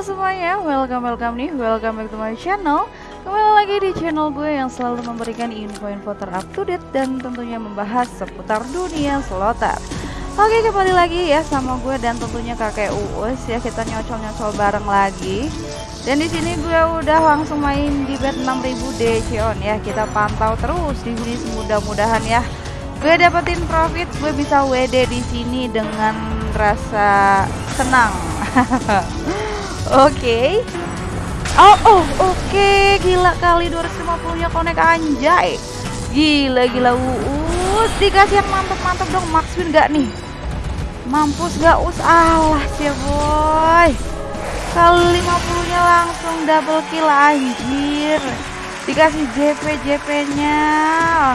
semuanya, welcome welcome nih, welcome back to my channel. Kembali lagi di channel gue yang selalu memberikan info-info terupdate dan tentunya membahas seputar dunia slotter Oke kembali lagi ya sama gue dan tentunya kakek Uus ya. Kita nyocol-nyocol bareng lagi. Dan di sini gue udah langsung main di bet 6000 DC on ya. Kita pantau terus di sini mudah-mudahan ya. Gue dapetin profit gue bisa WD di sini dengan rasa senang Oke. Okay. Oh, oh, oke. Okay. Gila kali 250 nya konek anjay. Gila, gila uus. Dikasih yang mantap-mantap dong. Max win gak nih? Mampus gak us? Alah sih boy. Kali 50 nya langsung double kill anjir. Dikasih JP JP nya.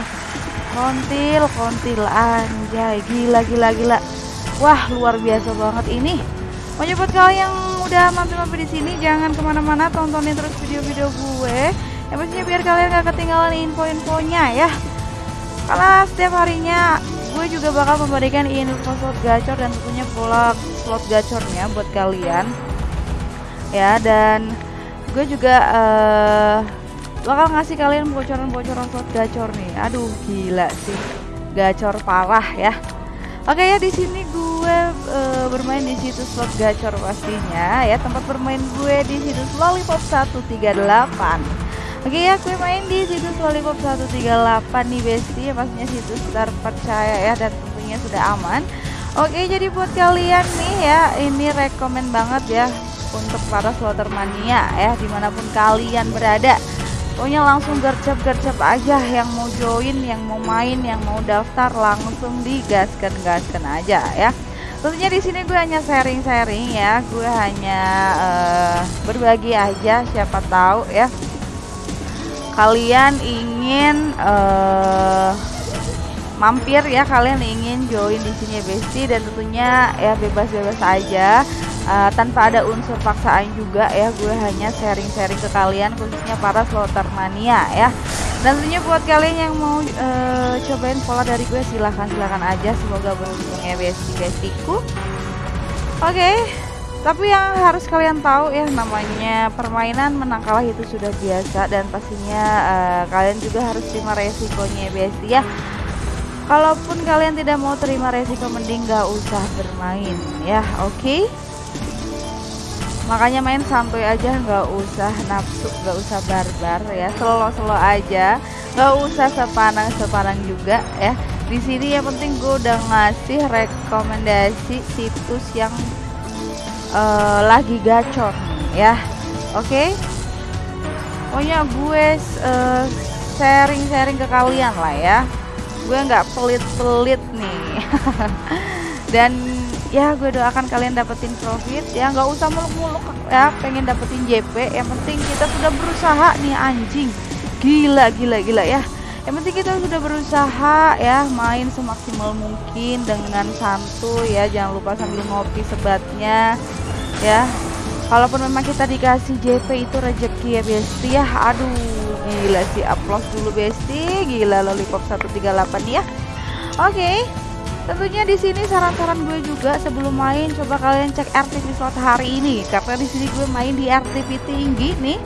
Kontil, kontil anjay. Gila, gila, gila. Wah, luar biasa banget ini. Pokoknya buat kalian yang udah mampir-mampir di sini jangan ke mana-mana tontonin terus video-video gue. Yang pastinya biar kalian gak ketinggalan info-infonya ya. Karena setiap harinya gue juga bakal memberikan info slot gacor dan tentunya pola slot gacornya buat kalian. Ya dan gue juga uh, bakal ngasih kalian bocoran-bocoran slot gacor nih. Aduh gila sih, gacor parah ya. Oke ya di sini gue uh, bermain di situs slot gacor pastinya ya tempat bermain gue di situs Lollipop 138. Oke ya gue main di situs Lollipop 138 nih Besti ya pastinya situs terpercaya ya dan tentunya sudah aman. Oke jadi buat kalian nih ya ini rekomen banget ya untuk para slotter mania ya di mana pun kalian berada pokoknya langsung gercep-gercep aja yang mau join yang mau main yang mau daftar langsung digaskan gaskan aja ya tentunya di sini gue hanya sharing-sharing ya. Gue hanya uh, berbagi aja siapa tahu ya. Kalian ingin uh, mampir ya. Kalian ingin join di sini Besti dan tentunya ya bebas-bebas aja. Uh, tanpa ada unsur paksaan juga ya. Gue hanya sharing-sharing ke kalian khususnya para slotter mania ya dan tentunya buat kalian yang mau uh, cobain pola dari gue silahkan silahkan aja semoga beruntung ya besti bestiku oke okay. tapi yang harus kalian tahu ya namanya permainan menang kalah itu sudah biasa dan pastinya uh, kalian juga harus terima resikonya besti ya kalaupun kalian tidak mau terima resiko mending gak usah bermain ya oke okay? Makanya main santuy aja nggak usah nafsu nggak usah barbar ya. Selo-selo aja nggak usah sepanang sepanang juga ya. Di sini yang penting gue udah ngasih rekomendasi situs yang uh, lagi gacor ya. Oke? Okay? pokoknya gue uh, sharing-sharing ke kalian lah ya. Gue nggak pelit-pelit nih. Dan ya gue doakan kalian dapetin profit. Ya nggak usah muluk-muluk. Ya pengen dapetin JP yang penting kita sudah berusaha nih anjing. Gila gila gila ya. Yang penting kita sudah berusaha ya. Main semaksimal mungkin dengan santuy ya. Jangan lupa sambil ngopi sebatnya ya. Kalaupun memang kita dikasih JP itu rezeki ya besti ya. Aduh gila sih. Upload dulu besti. Gila lollipop 138 ya. Oke. okay. Tentunya di sini saran-saran gue juga sebelum main coba kalian cek RTP slot hari ini karena di sini gue main di RTP tinggi nih.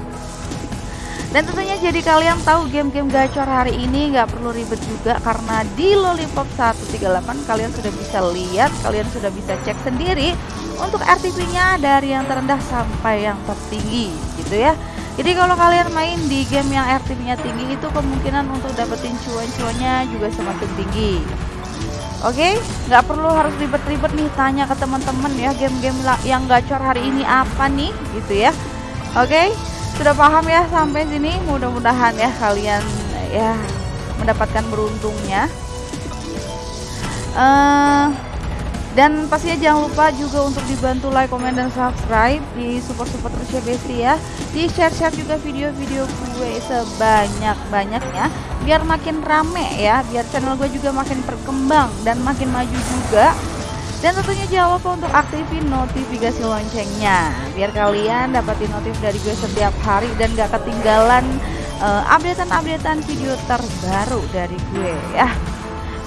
Dan tentunya jadi kalian tahu game-game gacor hari ini nggak perlu ribet juga karena di Lollipop 138 kalian sudah bisa lihat, kalian sudah bisa cek sendiri untuk RTP-nya dari yang terendah sampai yang tertinggi gitu ya. Jadi kalau kalian main di game yang RTP-nya tinggi itu kemungkinan untuk dapetin cuan-cuannya juga semakin tinggi. Oke, okay? nggak perlu harus ribet-ribet nih tanya ke teman-teman ya game-game yang gacor hari ini apa nih gitu ya. Oke, okay? sudah paham ya sampai sini. Mudah-mudahan ya kalian ya mendapatkan beruntungnya. Uh, dan pastinya jangan lupa juga untuk dibantu like, komen, dan subscribe di support-support terus ya Besti ya. Di share-share juga video-video gue sebanyak-banyaknya Biar makin rame ya, biar channel gue juga makin berkembang dan makin maju juga. Dan tentunya jangan lupa untuk aktifin notifikasi loncengnya biar kalian dapatin notif dari gue setiap hari dan gak ketinggalan uh, updatean-updatean video terbaru dari gue ya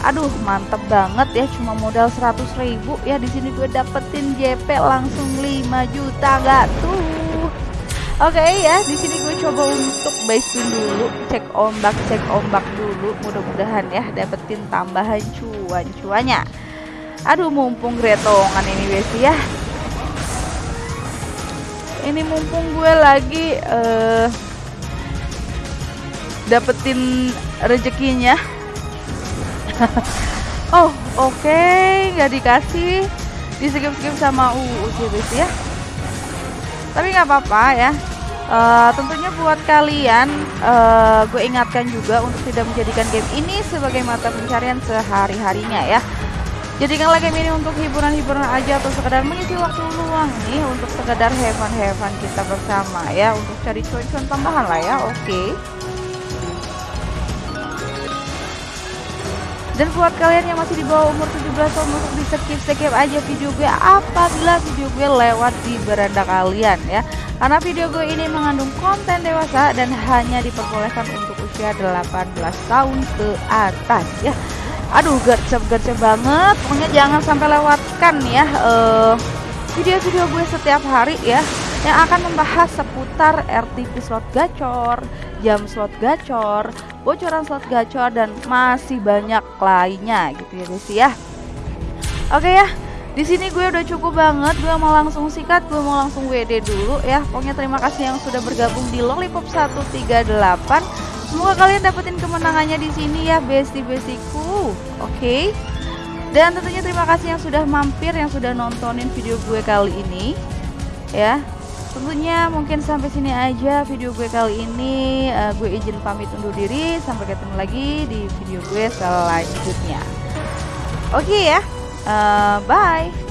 aduh mantep banget ya cuma modal 100 ribu ya di sini gue dapetin JP langsung 5 juta gak tuh Oke okay, ya, di sini gue coba untuk base dulu, cek ombak, cek ombak dulu. Mudah-mudahan ya dapetin tambahan cuan-cuannya. Aduh, mumpung gretongan ini besi ya. Ini mumpung gue lagi uh, dapetin rezekinya. oh, oke, okay. nggak dikasih. Di skip-skip sama UU ya. Tapi nggak apa-apa ya Uh, tentunya buat kalian, uh, gue ingatkan juga untuk tidak menjadikan game ini sebagai mata pencarian sehari-harinya ya. Jadikanlah game ini untuk hiburan-hiburan aja atau sekedar mengisi waktu luang nih untuk sekedar heaven-heaven kita bersama ya, untuk cari cuan-cuan tambahan lah ya, oke. Okay. Dan buat kalian yang masih di bawah umur 17 tahun untuk di skip skip aja video gue apabila video gue lewat di beranda kalian ya. Karena video gue ini mengandung konten dewasa dan hanya diperbolehkan untuk usia 18 tahun ke atas ya. Aduh gercep-gercep banget. Pokoknya jangan sampai lewatkan ya uh, video-video gue setiap hari ya yang akan membahas seputar RTP slot gacor, jam slot gacor, bocoran slot gacor dan masih banyak lainnya gitu ya guys ya. Oke ya. Di sini gue udah cukup banget, gue mau langsung sikat, gue mau langsung WD dulu ya. Pokoknya terima kasih yang sudah bergabung di Lollipop 138. Semoga kalian dapetin kemenangannya di sini ya, besti-bestiku. Oke. Okay? Dan tentunya terima kasih yang sudah mampir, yang sudah nontonin video gue kali ini. Ya, tentunya mungkin sampai sini aja video gue kali ini. Uh, gue izin pamit undur diri sampai ketemu lagi di video gue selanjutnya. Oke okay ya. Uh, bye